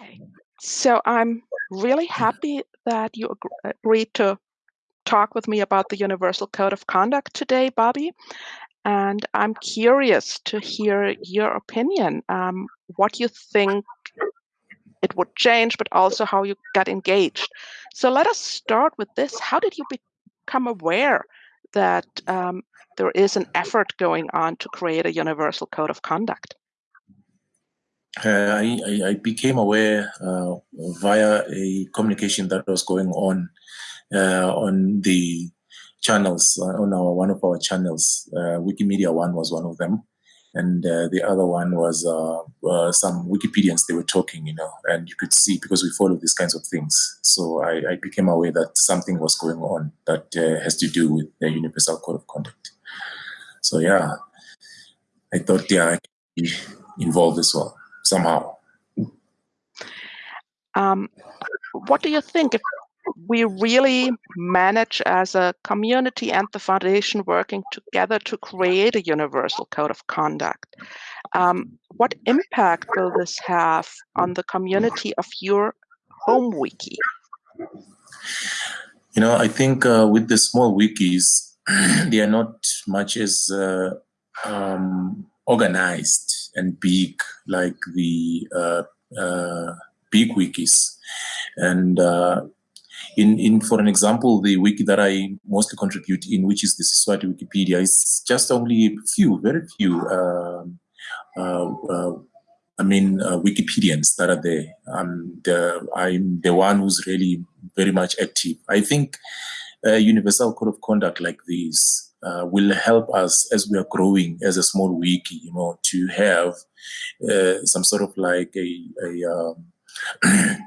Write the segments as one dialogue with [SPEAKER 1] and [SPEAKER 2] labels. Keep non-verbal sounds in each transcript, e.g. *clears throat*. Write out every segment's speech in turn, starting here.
[SPEAKER 1] Okay, so I'm really happy that you ag- agreed to talk with me about the Universal Code of Conduct today, Bobby. And I'm curious to hear your opinion, um, what you think it would change, but also how you got engaged. So let us start with this. How did you become aware that um, there is an effort going on to create a Universal Code of Conduct?
[SPEAKER 2] Uh, I, I, became aware uh, via a communication that was going on uh, on the channels uh, on our one of our channels. Uh, Wikimedia One was one of them, and uh, the other one was some Wikipedians. They were talking, you know, and you could see because we follow these kinds of things. So I, I became aware that something was going on that has to do with the Universal Code of Conduct. So yeah, I thought yeah, I could be involved as well somehow.
[SPEAKER 1] Um, what do you think if we really manage as a community and the foundation working together to create a universal code of conduct? Um, what impact will this have on the community of your home wiki?
[SPEAKER 2] You know, I think uh, with the small wikis, *clears throat* they are not much as uh, um, organized and big like the uh, uh, big wikis. And uh, in, in, for an example, the wiki that I mostly contribute in, which is the Siswati Wikipedia, is just only a few, very few, um, I mean, uh, Wikipedians that are there. I'm the, I'm the one who's really very much active. I think a universal code of conduct like this uh, will help us as we are growing as a small wiki, you know, to have uh, some sort of like a a, um, *clears throat*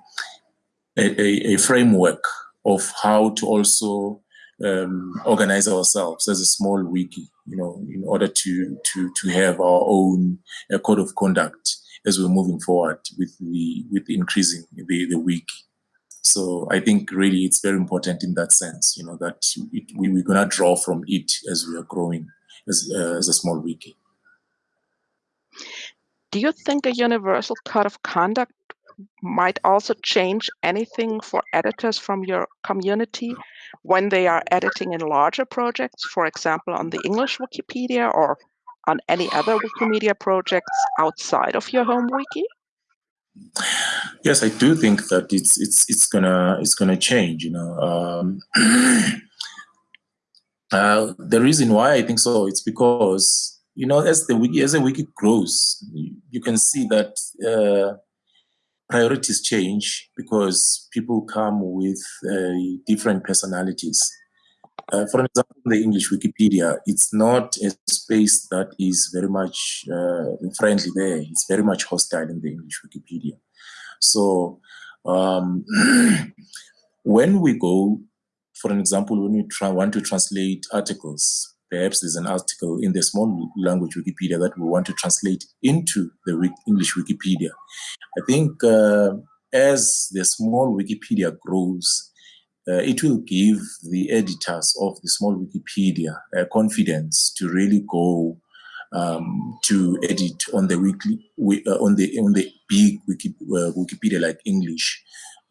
[SPEAKER 2] a, a, framework of how to also um, organize ourselves as a small wiki, you know, in order to to to have our own uh, code of conduct as we're moving forward with the with increasing the the wiki. So I think really it's very important in that sense, you know, that it, we, we're going to draw from it as we are growing as, uh, as a small wiki.
[SPEAKER 1] Do you think a universal code of conduct might also change anything for editors from your community when they are editing in larger projects, for example, on the English Wikipedia or on any other Wikimedia projects outside of your home wiki?
[SPEAKER 2] Yes, I do think that it's it's it's gonna it's gonna change. You know, um, *clears throat* uh, the reason why I think so it's because you know as the wiki as the wiki grows, you, can see that uh, priorities change because people come with uh, different personalities. Uh, for example, the English Wikipedia, it's not a space that is very much uh, friendly there. It's very much hostile in the English Wikipedia. So um, *clears throat* when we go, for an example, when we try, want to translate articles, perhaps there's an article in the small language Wikipedia that we want to translate into the English Wikipedia. I think uh, as the small Wikipedia grows, uh, it will give the editors of the small Wikipedia uh, confidence to really go um, to edit on the weekly uh, on the on the big Wiki, uh, Wikipedia like English,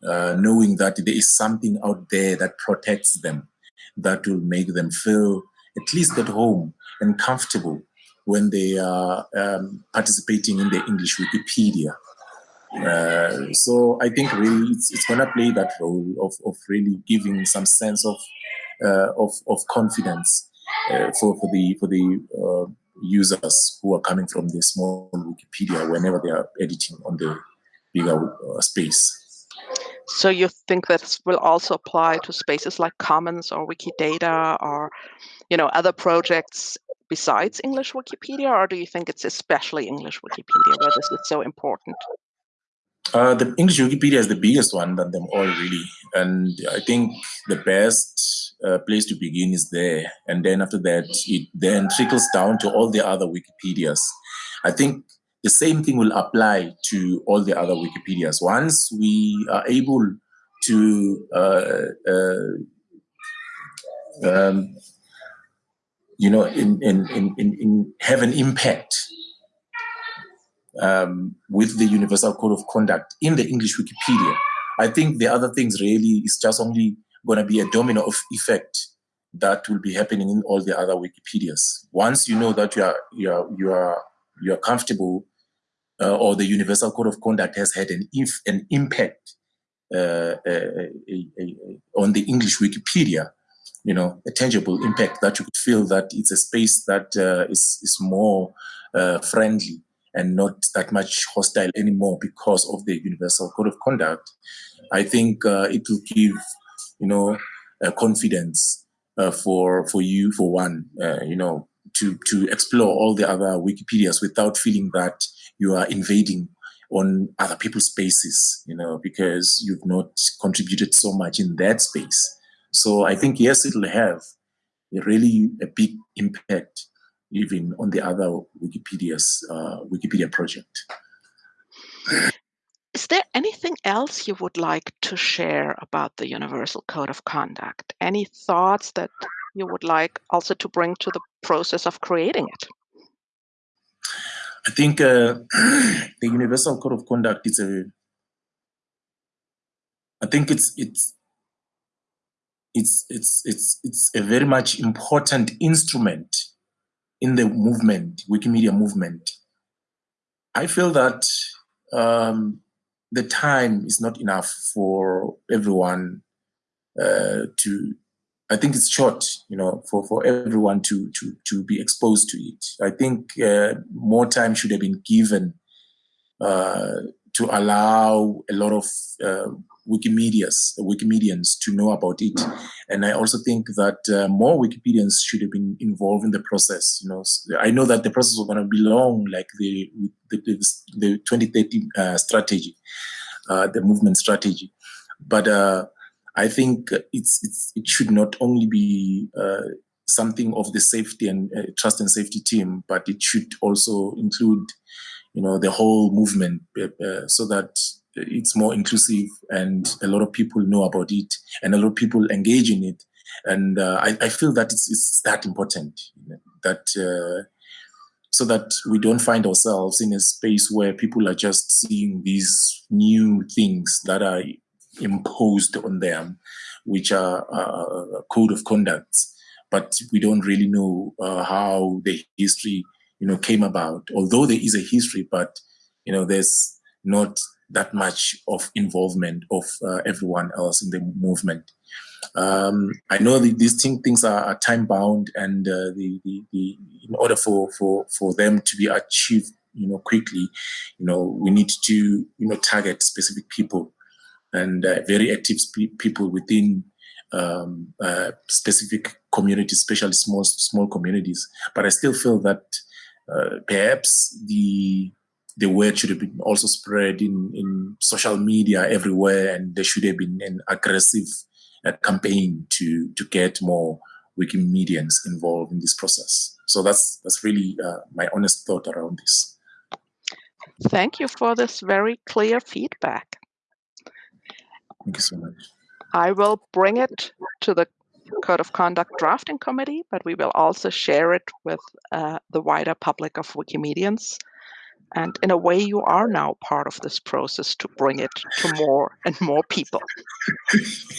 [SPEAKER 2] uh, knowing that there is something out there that protects them, that will make them feel at least at home and comfortable when they are um, participating in the English Wikipedia. Uh, so I think really it's, it's going to play that role of, of really giving some sense of uh, of, of confidence uh, for for the for the uh, users who are coming from the small Wikipedia whenever they are editing on the bigger uh, space.
[SPEAKER 1] So you think that will also apply to spaces like Commons or Wikidata or, you know, other projects besides English Wikipedia, or do you think it's especially English Wikipedia where this is so important?
[SPEAKER 2] Uh, the English Wikipedia is the biggest one than them all, really. And I think the best uh, place to begin is there. And then after that, it then trickles down to all the other Wikipedias. I think the same thing will apply to all the other Wikipedias. Once we are able to, uh, uh um, you know, in, in, in, in, have an impact um, with the Universal Code of Conduct in the English Wikipedia. I think the other things really is just only going to be a domino of effect that will be happening in all the other Wikipedias. Once you know that you are you are you are you are comfortable, uh, or the Universal Code of Conduct has had an an impact uh, a, a, a, on the English Wikipedia, you know, a tangible impact that you could feel that it's a space that uh, is is more uh, friendly and not that much hostile anymore because of the Universal Code of Conduct. I think uh, it will give, you know, confidence uh, for for you for one uh, you know to to explore all the other wikipedias without feeling that you are invading on other people's spaces you know because you've not contributed so much in that space so i think yes it'll have really a big impact even on the other wikipedias uh, wikipedia project
[SPEAKER 1] is there anything else you would like to share about the Universal Code of Conduct? Any thoughts that you would like also to bring to the process of creating it?
[SPEAKER 2] I think uh, *clears throat* the Universal Code of Conduct is a. I think it's it's it's it's it's it's a very much important instrument in the movement, Wikimedia movement. I feel that um, the time is not enough for everyone uh, to I think it's short, you know, for, for everyone to, to, to be exposed to it. I think uh, more time should have been given uh, to allow a lot of uh, Wikimedias, Wikimedians to know about it. And I also think that uh, more Wikipedians should have been involved in the process. You know, I know that the process was going to be long, like the the, the, the 2030 uh, strategy, uh, the movement strategy. But uh, I think it's, it's it should not only be uh, something of the safety and uh, trust and safety team, but it should also include, you know, the whole movement, so that it's more inclusive and a lot of people know about it and a lot of people engage in it. And uh, I, I, feel that it's, it's that important you know, that uh, so that we don't find ourselves in a space where people are just seeing these new things that are imposed on them, which are uh, a code of conduct, but we don't really know uh, how the history, you know, came about. Although there is a history, but you know, there's not that much of involvement of uh, everyone else in the movement. Um, I know that these thing, things are, are time bound, and uh, the, the, the, in order for, for, for them to be achieved, you know, quickly, you know, we need to, you know, target specific people and uh, very active people within um, uh, specific communities, especially small small communities. But I still feel that uh, perhaps the the word should have been also spread in, in social media everywhere, and there should have been an aggressive uh, campaign to to get more Wikimedians involved in this process. So that's that's really uh, my honest thought around this.
[SPEAKER 1] Thank you for this very clear feedback.
[SPEAKER 2] Thank you so much.
[SPEAKER 1] I will bring it to the Code of Conduct Drafting Committee, but we will also share it with uh, the wider public of Wikimedians. And in a way, you are now part of this process to bring it to more and more people. *laughs*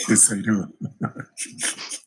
[SPEAKER 2] yes, I do. *laughs*